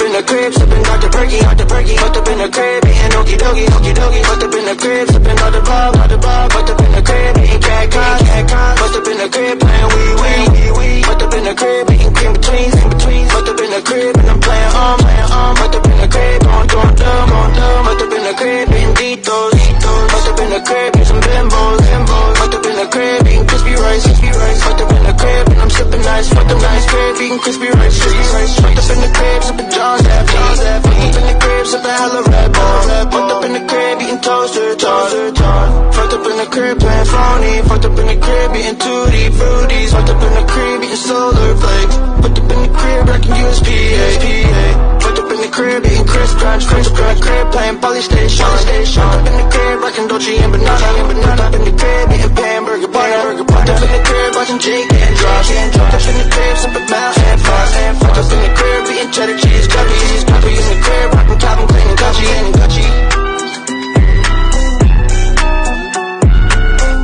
up in the crib, sipping Dr. Perky, Dr. Perky. Fucked up in the crib, eating okie dokie, okie dokie. Fucked up in the crib, sipping all the bob, all the bob. Fucked up in the crib, eating cat cons, cat cons. Fucked up in the crib, playing wee wee, wee wee. Fucked up in the crib, eating cream betweens, in between. Fucked up in the crib, and I'm playing um, playing um. Fucked up in the crib, going going dumb, going dumb. Fucked up in the crib, eating Doritos, Doritos. Fucked up in the crib, eating some bimbos, bimbos. Fucked up in the crib, eating crispy rice, crispy rice. Fucked up in the crib, and I'm sipping nice. Fucked up nice crib, eating crispy rice, crispy the crib, playing phony. Fucked up in the crib, eating tutti fruities. Fucked up in the crib, eating solar flakes. Fucked up in the crib, rocking USPA. Fucked up in the crib, eating crisp crunch, crisp crunch. Crib playing polystation. Fucked up in the crib, rocking Dolce and banana. Fucked up in the crib, eating hamburger, hamburger. Fucked up in the crib, watching Jake and Josh. Fucked up in the crib,